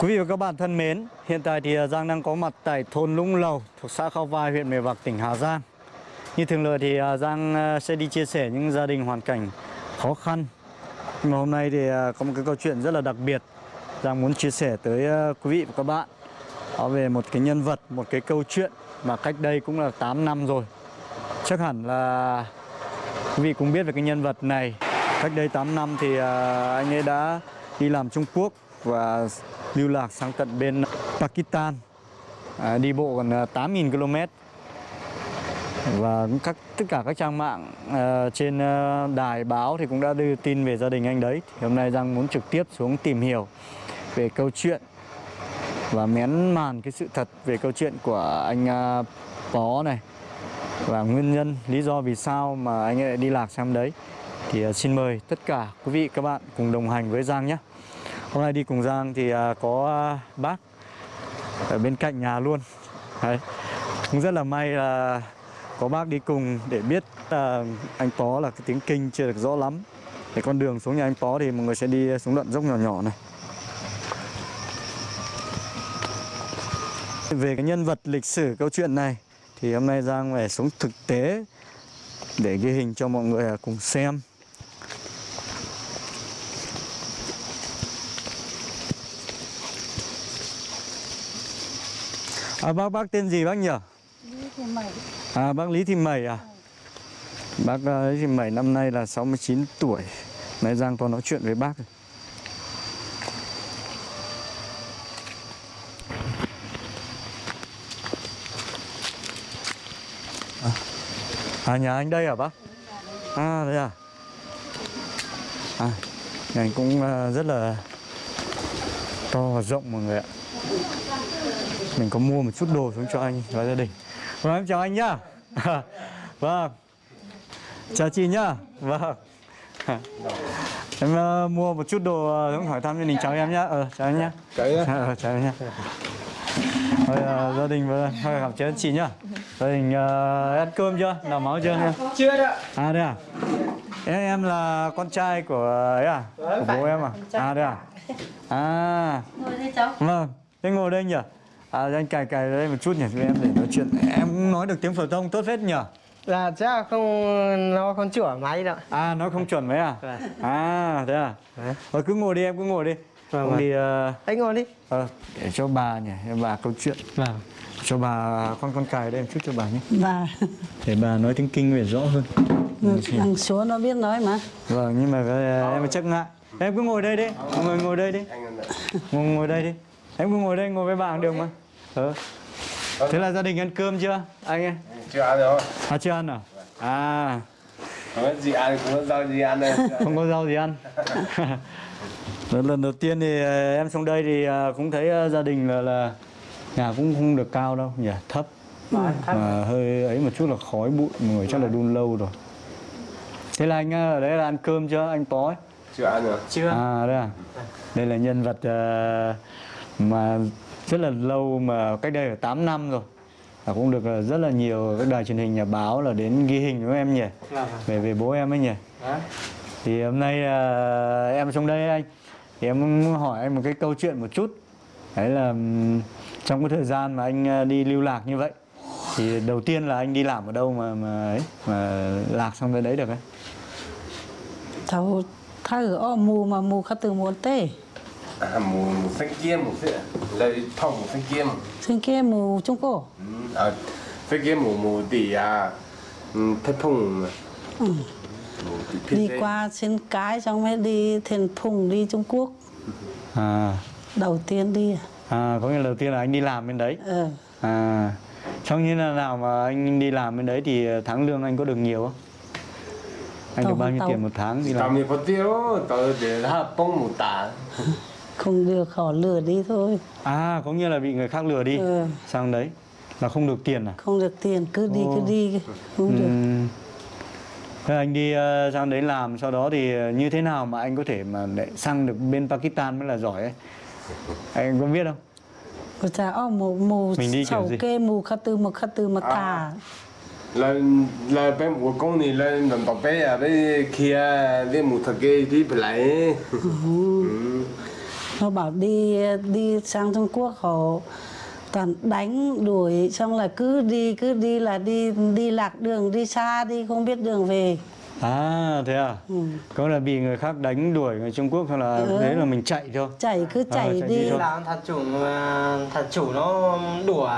Quý vị và các bạn thân mến, hiện tại thì à, Giang đang có mặt tại thôn Lũng Lầu thuộc xã Khao Vai, huyện Mèo Vạc, tỉnh Hà Giang. Như thường lệ thì à, Giang à, sẽ đi chia sẻ những gia đình hoàn cảnh khó khăn. Nhưng mà hôm nay thì có một cái câu chuyện rất là đặc biệt Giang muốn chia sẻ tới quý vị và các bạn Đó về một cái nhân vật, một cái câu chuyện mà cách đây cũng là 8 năm rồi. Chắc hẳn là quý vị cũng biết về cái nhân vật này. Cách đây 8 năm thì anh ấy đã đi làm Trung Quốc và lưu lạc sang tận bên Pakistan. À, đi bộ gần à, 8.000 km. Và các tất cả các trang mạng à, trên à, đài báo thì cũng đã đưa tin về gia đình anh đấy. Thì hôm nay Giang muốn trực tiếp xuống tìm hiểu về câu chuyện và mén màn cái sự thật về câu chuyện của anh à, Pó này. Và nguyên nhân lý do vì sao mà anh ấy lại đi lạc sang đấy. Thì à, xin mời tất cả quý vị các bạn cùng đồng hành với Giang nhé. Hôm nay đi cùng Giang thì à, có à, bác ở bên cạnh nhà luôn. Đấy. Cũng rất là may là có bác đi cùng để biết là anh Pó là cái tiếng kinh chưa được rõ lắm. Để con đường xuống nhà anh Pó thì mọi người sẽ đi xuống đoạn dốc nhỏ nhỏ này. Về cái nhân vật lịch sử câu chuyện này thì hôm nay Giang phải xuống thực tế để ghi hình cho mọi người à, cùng xem. À, bác bác tên gì bác nhỉ? Lý Thị Mẩy À bác Lý Thị Mẩy à? Bác uh, Lý Thị Mẩy năm nay là 69 tuổi. Nãy Giang có nói chuyện với bác. À, à nhà anh đây hả bác? À đây à? À, nhà anh cũng uh, rất là to và rộng mọi người ạ mình có mua một chút đồ xuống cho anh và gia đình. Vâng em chào anh nhá. Vâng. Chào chị nhá. Vâng. Em uh, mua một chút đồ uh, xuống hỏi thăm gia đình chào em nhá. Ờ chào em nhá. Ờ, chào em nhá. Thôi uh, gia đình và thôi gặp chị chị nhá. Gia đình uh, ăn cơm chưa? Làm máu chưa? Chưa đâu à đây à? Em em là con trai của ấy à? Của bố em à? à đây à? à. Ngồi đây cháu. Vâng, thế ngồi đây nhỉ? À, anh cài cài đây một chút nhỉ, cho em để nói chuyện. Em cũng nói được tiếng phổ thông tốt phết nhỉ? Là chắc là không nó không chữa máy đâu À, nói không chuẩn mấy à? Vâng. À, thế à? Đấy. Rồi cứ ngồi đi, em cứ ngồi đi. Vâng, vâng. thì, ờ, Anh ngồi đi ờ, để cho bà nhỉ, cho bà câu chuyện. Vâng Cho bà, con con cài đây một chút cho bà nhé. Và Để bà nói tiếng kinh về rõ hơn. thằng số nó biết nói mà Vâng, nhưng mà ờ, em chắc ngại. Em cứ ngồi đây đi, mọi người ngồi đây đi. Ngồi, ngồi đây đi. Em cứ ngồi đây, ngồi với bà cũng được mà. Ờ. Thế là gia đình ăn cơm chưa? Anh ấy? chưa ăn rồi. À chưa ăn à? À. Không có gì ăn không có rau gì ăn đây. Không có rau gì ăn. Lần, lần đầu tiên thì ờ, em xuống đây thì ờ, cũng thấy ờ, gia đình là là nhà cũng không được cao đâu nhỉ thấp. Mà hơi ấy một chút là khói bụi mọi người chắc là đun lâu rồi. Thế là anh ở đấy là ăn cơm chưa? Anh ấy. Chưa ăn rồi. Chưa. À đây à. Đây là nhân vật ờ, mà rất là lâu mà cách đây là 8 năm rồi. Và cũng được ờ, rất là nhiều các đài truyền hình nhà báo là đến ghi hình với em nhỉ. Vâng về về bố em ấy nhỉ. Đấy thì hôm nay ờ, em xuống đây anh. Thì em hỏi anh một cái câu chuyện một chút. Đấy là trong cái thời gian mà anh ờ, đi lưu lạc như vậy thì đầu tiên là anh đi làm ở đâu mà mà ấy mà lạc sang tới đấy được ấy? Cháu thay ở mù mà mù khá từ muốn tê à, mù mù xanh kia mù xanh lấy thông mù xanh kia xin kia mù trung cổ ừ, à xanh kia mù mù tỉ à ừ, ừ. đi qua xin cái xong mới đi thiền phùng đi trung quốc. À. Đầu tiên đi. À có nghĩa là đầu tiên là anh đi làm bên đấy. Ờ à xong như là nào mà anh đi làm bên đấy thì tháng lương anh có được nhiều không? Anh Tao được bao không nhiêu tao- tiền một tháng đi tao làm? mi có tiêu tao để là bông mù tả không được họ lừa đi thôi. À có nghĩa là bị người khác lừa đi. Ừ. sang đấy. Là không được tiền à? Không được tiền cứ đi Ồ. cứ đi không được. Ừm. Thế anh đi ờ, sang đấy làm sau đó thì như thế nào mà anh có thể mà để sang được bên Pakistan mới là giỏi ấy? Anh có biết không? Ôi cha ô mù mù Mình đi kiểu sầu gì? kê mù khá từ mà khá từ mà thả là là bên mù công này là lần đầu bé à bên kia bên mù thật kia đi phải lại ừ. Nó bảo đi đi sang Trung Quốc họ toàn đánh đuổi xong là cứ đi cứ đi là đi đi lạc đường đi xa đi không biết đường về À thế à? ừ. Có là bị người khác đánh đuổi người Trung Quốc hay là Ừ. thế là mình chạy thôi? chạy cứ chạy chạy đi đi là thật chủ mà thật chủ nó đùa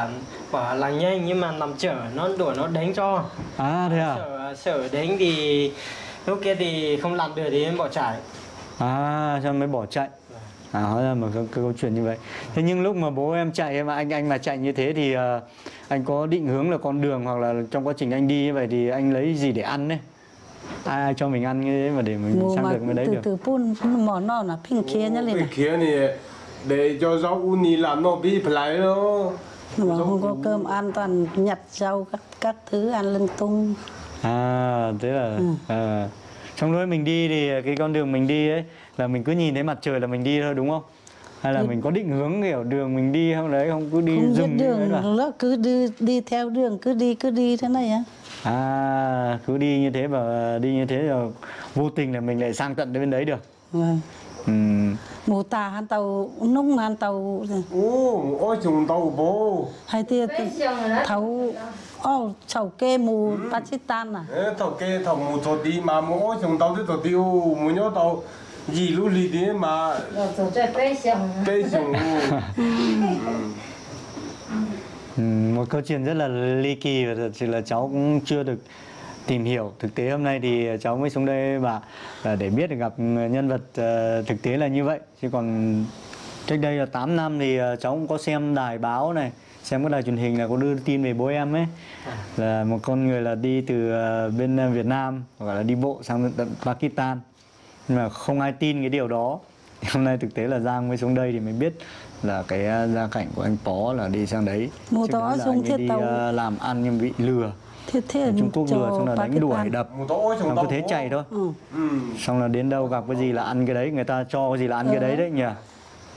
bảo là nhanh nhưng mà nằm chở nó đùa nó đánh cho À thế à? sợ sợ đánh thì lúc kia thì không làm được thì em bỏ chạy À cho mới bỏ chạy. À hóa ra mà có, có câu chuyện như vậy. Thế nhưng lúc mà bố em chạy mà anh anh mà chạy như thế thì ờ, anh có định hướng là con đường hoặc là trong quá trình anh đi như vậy thì anh lấy gì để ăn đấy? Ai, ai cho mình ăn như thế mà để mình mùa sang mà được bên đấy từ được? từ phun mỏ non là phình kia nhá lên này kia này để cho rau u ni làm nó bị phải đó. mà không có cơm ăn toàn nhặt rau các các thứ ăn lưng tung À thế là Ừ. à. Trong lúc mình đi thì cái con đường mình đi ấy là mình cứ nhìn thấy mặt trời là mình đi thôi đúng không? Hay là mình có định hướng kiểu đường mình đi không đấy không cứ đi không biết dừng như thế đường là nó cứ đi đi theo đường cứ đi cứ đi thế này á À cứ đi như thế và đi như thế rồi vô tình là mình lại sang tận đến bên đấy được. Vâng. Ừm. mù tà han tàu nung han tàu Ô, ôi chúng tao bố. hay tia thấu ô chầu kê mù Pakistan à? Ê, thầu kê thầu mù thầu đi mà mù ôi chúng tao đi thầu tiêu mù nhớ tao gì lúc lì đi mà. Bê chúng Ừm, một câu chuyện rất là ly kỳ và thật sự là cháu cũng chưa được tìm hiểu thực tế. Hôm nay thì cháu mới xuống đây và để biết được gặp nhân vật ờ, thực tế là như vậy. Chứ còn cách đây là 8 năm thì ờ, cháu cũng có xem đài báo này xem các đài truyền hình là có đưa tin về bố em ấy. Là một con người là đi từ ờ, bên ờ, Việt Nam gọi là đi bộ sang tận Pakistan. Nhưng mà không ai tin cái điều đó. Hôm nay thực tế là Giang mới xuống đây thì mới biết là cái ờ, gia cảnh của anh Pó là đi sang đấy. Mùa Trước đó đấy là xuống anh ấy thiết đi tàu. làm ăn nhưng bị lừa. Thế thế Ở Trung Quốc lừa xong là đánh đuổi đập. Xong cứ thế chạy thôi. Ừ. Ừ. xong là đến đâu gặp cái gì là ăn cái đấy. Người ta cho cái gì là ăn cái đấy đấy nhỉ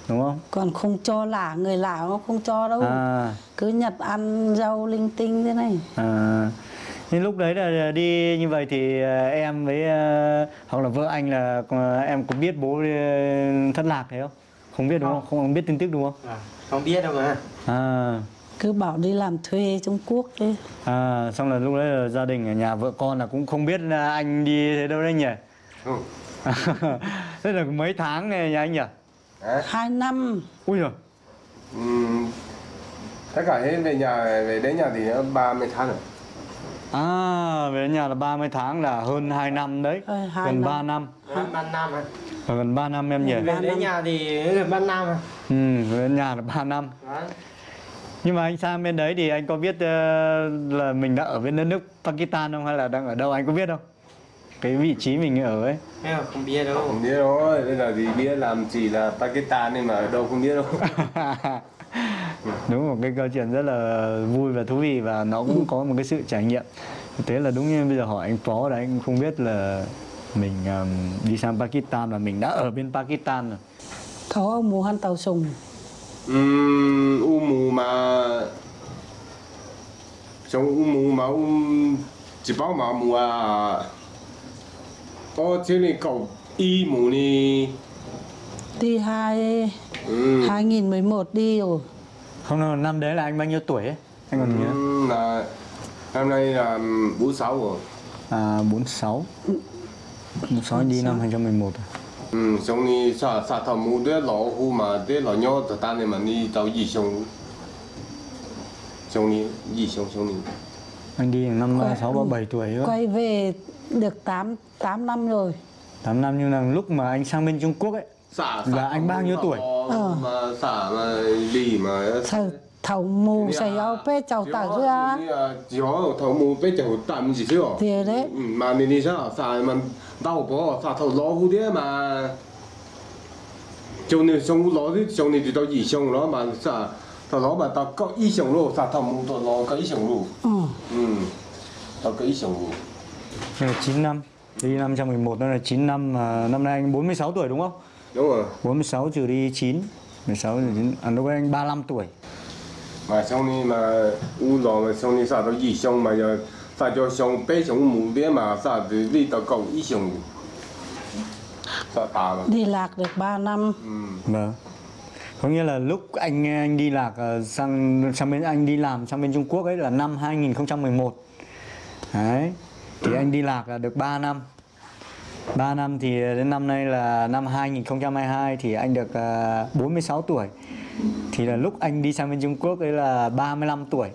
đúng không còn không cho lạ người lạ nó không cho đâu à cứ nhặt ăn rau linh tinh thế này À, nhưng lúc đấy là đi như vậy thì ờ, em với ờ, hoặc là vợ anh là ờ, em có biết bố thất lạc thế không? Không biết đúng không? Không, không biết tin tức đúng không? à, không biết đâu mà À, cứ bảo đi làm thuê Trung Quốc đấy à xong là lúc đấy là gia đình ở nhà vợ con là cũng không biết anh đi thế đâu đấy nhỉ? Ừ. Thế là mấy tháng này nhà anh nhỉ? Hả? hai năm Ui giời. Ừ. tất cả hết về nhà về đến nhà thì nó 30 tháng rồi À, về đến nhà là 30 tháng là hơn 2 năm đấy. Ờ, hai gần năm. 3 năm. gần ban năm à Ờ, Gần 3 năm em nhỉ? về đến nhà thì gần ban năm à Ừ, về đến nhà là 3 năm. Đấy. Nhưng mà anh sang bên đấy thì anh có biết ờ, là mình đã ở bên đất nước Pakistan không hay là đang ở đâu anh có biết không? Cái vị trí mình ở ấy. Thế mà không biết đâu không biết rồi bây giờ thì biết làm chỉ là Pakistan nhưng mà ở đâu không biết đâu đúng một cái câu chuyện rất là vui và thú vị và nó cũng có một cái sự trải nghiệm. Thực tế là đúng như bây giờ hỏi anh Phó là anh không biết là mình ờm, đi sang Pakistan và mình đã ở bên Pakistan rồi. thấu ông mù han tàu sùng Ừm, u mù mà trong u mù mà u chỉ bảo mà mù à có chứ này cậu y mù này đi hai ừ. 2011 đi rồi Không nào, năm đấy là anh bao nhiêu tuổi ấy? Anh còn nhớ. Ừ, là năm nay là 46 rồi À 46. 46 anh đi năm 2011 rồi. ừ, xong đi sa sa thầm mù đứa lọ hu mà đứa lọ nhó thật tan này mà đi tàu gì xong xong đi gì xong xong đi Anh đi năm 36 37 tuổi thôi. quay về được 8 8 năm rồi 8 năm nhưng là lúc mà anh sang bên Trung Quốc ấy xả Là anh bao nhiêu tuổi? Ờ. mà xả mà lì mà thầu thầu mù xây áo pê chầu tàu ra chỉ có thầu mù bé chầu tạm gì chứ thì đấy Ừ, mà mình đi sao xả mà đau bỏ xả thầu ló hú đĩa mà trong này xong ló thì trong này thì tao gì xong đó mà xả thầu ló mà tao có ý xong luôn xả thầu mù tao ló có ý xong luôn. Ừ. ừ. Tao có ý xong luôn. Đây là 9 năm. Đi năm 2011 đó là 9 năm mà Năm nay anh 46 tuổi đúng không? đúng rồi. 46 trừ đi 9 16 trừ 9 À lúc anh 35 tuổi. Mà xong đi mà u lò mà xong đi xả tao gì xong mà giờ xả cho xong bé xong mù đĩa mà xả thì đi tao có ý xong đi lạc được 3 năm. Ừ. Vâng có nghĩa là lúc anh ờ, anh đi lạc ờ, sang sang bên anh đi làm sang bên Trung Quốc ấy là năm 2011 đấy thì anh đi lạc là được 3 năm. 3 năm thì ờ, đến năm nay là năm 2022 thì anh được 46 tuổi. Thì là lúc anh đi sang bên Trung Quốc ấy là 35 tuổi.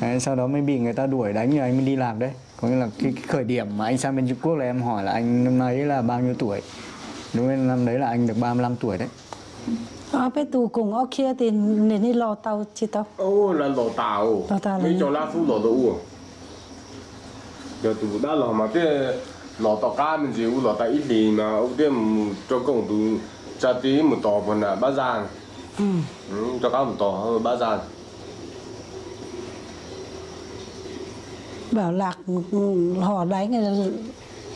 Đấy, sau đó mới bị người ta đuổi đánh rồi anh mới đi làm đấy. Có nghĩa là cái, cái khởi điểm mà anh sang bên Trung Quốc là em hỏi là anh năm nay là bao nhiêu tuổi? Đúng nên năm đấy là anh được 35 tuổi đấy. Ờ, bé tù cùng ở kia thì nên đi lò tàu chị tao. Ồ, là lò tàu. Lò tàu. Mấy cho lá phu lò tàu. Giờ tù đã lò mà thế lò tàu cá mình chỉ u lò tàu ít đi mà ông thế cho công tu cha tí một tàu phần là ba giang. Ừ. ừ. Cho cá một tàu ờ, ba giang. Bảo lạc ừ, họ đánh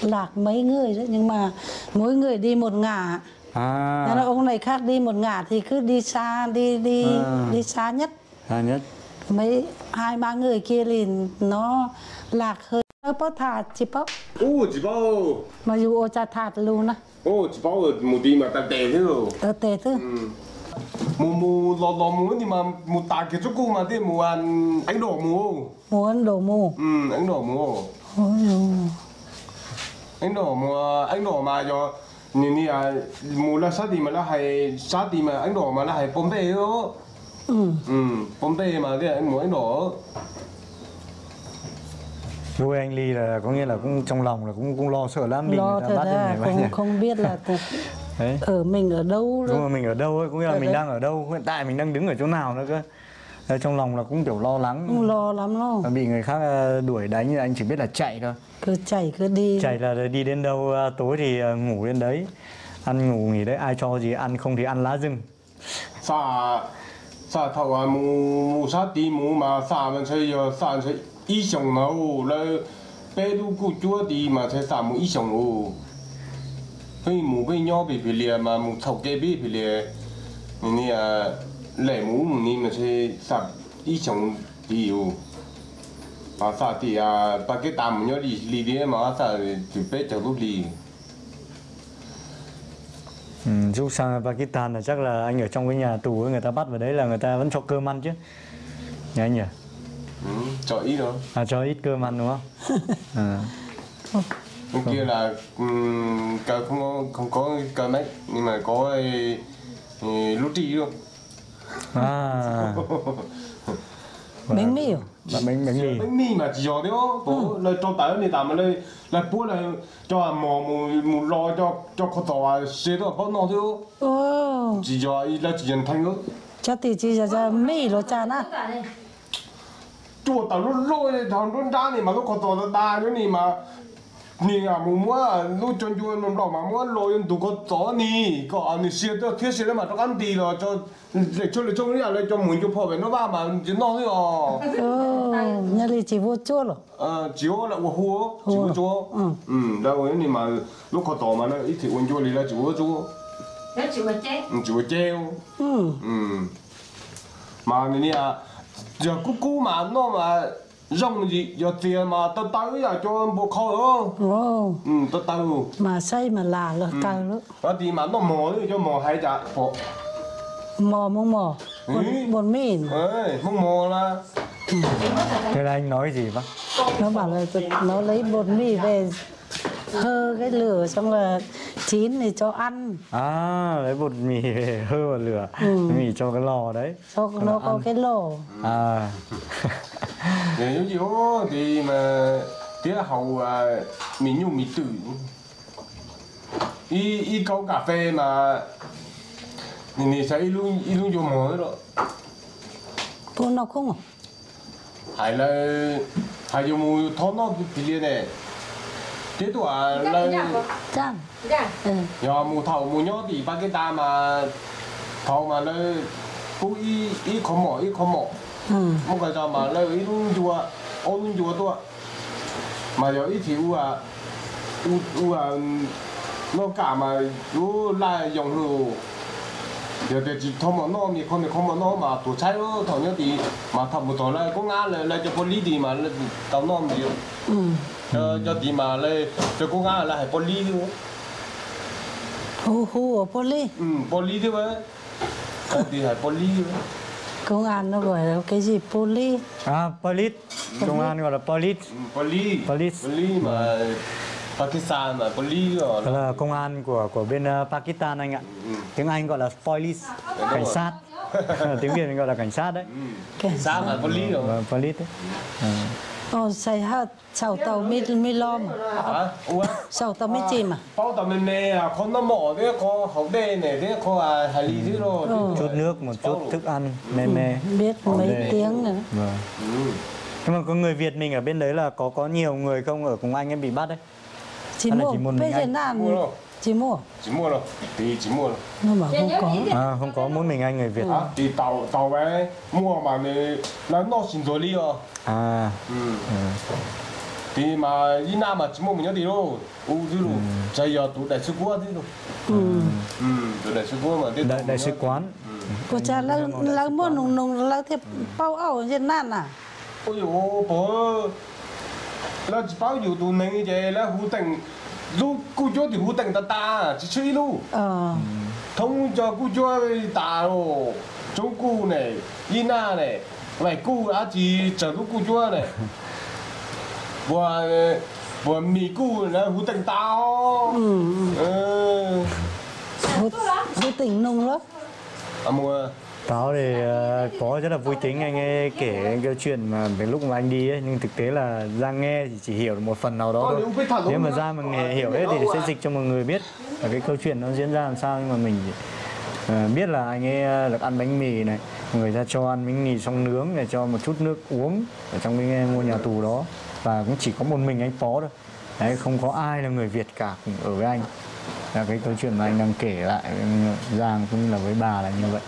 lạc mấy người đấy nhưng mà mỗi người đi một ngả à. Nên là ông này khác đi một ngả thì cứ đi xa đi đi À. đi xa nhất. Xa nhất. Mấy hai ba người kia thì nó lạc hơi. Ơ bó thả chỉ bó ô chỉ bao mà dù ô cha thạt luôn á ô chỉ bao một đi mà ta tè thế rồi. Tớ tệ thứ Ừ. mù mù lò lò mù thì mà mù tà cái chỗ cô mà thế mù ăn anh đổ mù muốn đổ mù ừ anh đổ mù Ôi anh đổ mù anh đổ mà cho nhìn đi à mù là sát đi mà là hay sát đi mà anh đổ mà là hay bom tê đó ừ. ừ bom tê mà thế anh muốn anh đổ nuôi anh Ly là có nghĩa là cũng trong lòng là cũng cũng lo sợ lắm bị lo thật ra không nhỉ không biết là đấy ở mình ở đâu đúng rồi mình ở đâu ấy có nghĩa là mình đấy. đang ở đâu hiện tại mình đang đứng ở chỗ nào nữa cơ Đấy, trong lòng là cũng kiểu lo lắng. Không lo lắm đâu Và bị người khác ờ, đuổi đánh thì anh chỉ biết là chạy thôi. Cứ chạy cứ đi. Chạy là đi đến đâu ờ, tối thì ờ, ngủ đến đấy. Ăn ngủ nghỉ đấy ai cho gì ăn không thì ăn lá rừng. Xa xa thầu à mù mù sát đi mù mà xa mình chơi giờ xa chơi ý sống nó là bé đu cụ chúa đi mà chơi xa mù ý sống ô. Hơi mù bây nhỏ bị bị liệt mà mù thầu kê bị bị liệt nè à lệ mù ni mà ý sống đi ô à xa thì à ba cái tạm nhỏ đi đi đi mà xa thì bé chờ lúc đi ừ, lúc sang Pakistan là chắc là anh ở trong cái nhà tù ấy, người ta bắt vào đấy là người ta vẫn cho cơm ăn chứ. Nhỉ anh nhỉ? Ừ, cho ý đó à, cho ít cơm ăn đúng không? À. bên kia là um, không có không có cờ mấy nhưng mà có cái lúa trì luôn à. Bánh mì à? bánh bánh bánh mì. Bánh mì mà chỉ cho đấy bố là cho tới này tạm là là bố là cho mò mù mù lo cho cho khó tỏ xe đó bao nó thôi ô chỉ cho là chỉ nhận thành đó cho thì chỉ cho cho mì rồi cha na chùa tao lúc lôi thằng lúc ra này mà lúc khó tỏ ta nữa này mà nè à mù mua lúc chân chùa nó đỏ mà mua lôi tụ có tỏ nè. Có anh xe đó thiết xe đó mà nó ăn đi rồi cho để cho để cho cái này cho muốn cho về nó ba mà chỉ nó thôi à ô nhà đi chỉ vô chua rồi ờ chiếu là của hua? Chiếu chúa Ừ. ừ đâu ấy nhưng mà lúc có tỏ mà nó ít thì uống chúa đi là chúa chúa Nó chịu mà chết ừ, chúa treo ừ. Ừ. Mà này nè giờ cú cú mà nó mà rong gì giờ tiền mà tao tới giờ cho bộ khâu đó. Ô ừ tao tao mà xây mà là là cay lắm có thì mà nó mò đi cho mò hay chả. Bộ. Mò mông mò. Ừ. bột bột mì ơi không mò là. Thế là anh nói gì bác? Nó bảo là nó lấy bột mì về hơ cái lửa xong là chín thì cho ăn. À lấy bột mì về hơ vào lửa. Mì cho cái lò đấy. Cho nó có cái lò. À nếu như gì thì mà thế là hậu à mình nhung mình tự. Y y câu cà phê mà nhìn nhìn thấy luôn y luôn vô mồi rồi cô nó không à hay là hay vô mùi thó nó bị liền này thế tuổi là chăng ừ. giờ mùi thầu mùi nhó thì ba cái ta mà thầu mà là cũng y y khó mỏ y khó mỏ một cái cho mà là y luôn chùa ô luôn chùa tôi mà giờ ít thì u à u u à nó cả mà u lại dùng luôn giờ thì chỉ thông mà nó mi không mi không mà nó mà tổ trái nó thằng nhớ thì mà thằng một tổ lại có ngã lại lại cho poly thì mà tao nó ừ cho cho thì mà lại cho có ngã lại luôn hu hu ở poly ừ poly thế vậy thì phải poly công an nó gọi là cái gì? Poli à police công an gọi là police Ừ, Police. poly mà Pakistan mà rồi đó là công an của của bên ờ, Pakistan anh ạ. Tiếng Anh gọi là police cảnh sát. Tiếng Việt gọi là cảnh sát đấy. Cái sao mà poly rồi. Vâng, police đấy. Ờ. Ồ, xây hát sầu tàu mi mi lom hả? Ủa? Sầu tàu mi chìm à? bao tầm mình nè à? Con nó mỏ thế có hậu đê này thế có à hải lý thế rồi. Chút nước một chút thức ăn mê mê biết Ổn mấy tiếng nữa. Vâng. Ừ. nhưng mà có người Việt mình ở bên đấy là có có nhiều người không? Ở cùng anh em bị bắt đấy? Chỉ là một mình bây giờ anh? Nào Mua đâu? chỉ mua chỉ mua rồi thì chỉ mua rồi nó bảo không có. à, không có mỗi mình anh người Việt. À, thì tàu tàu vé mua mà là nó xin rồi đi rồi. À. Ừ. thì mà đi nam mà chỉ mua mình nhớ đi đâu? U chứ đâu? Bây giờ tụ đại sứ quán thế đâu? Ừ. Ừ tụ đại sứ quán mà thế đại, đại sứ quán. Cô cha là là mua nung nung là thế bao ảo trên nan à? Ôi dồi bố. Là chỉ bao nhiêu tụ này vậy là hú tình lúc cô cho thì hú tình ta ta chỉ chơi luôn ờ thông cho cô cho ta rồi chỗ cô này Ina này vậy cô đã chỉ chờ lúc cô cho này và và mì cô là hú tình tao ừ ừ vô tình nung lắm à mua Táo thì ờ, có rất là vui tính anh ấy kể cái câu chuyện mà cái lúc mà anh đi ấy nhưng thực tế là Giang nghe thì chỉ hiểu được một phần nào đó Ờ, thôi. nếu mà. Giang mà nghe hiểu hết thì sẽ dịch cho mọi người biết là cái câu chuyện nó diễn ra làm sao nhưng mà mình ờ, biết là anh ấy ờ, được ăn bánh mì này, người ta cho ăn bánh mì xong nướng này cho một chút nước uống ở trong cái ngôi nhà tù đó và cũng chỉ có một mình anh Phó thôi. Đấy không có ai là người Việt cả cùng ở với anh. Là cái câu chuyện mà anh đang kể lại Giang cũng như là với bà là như vậy.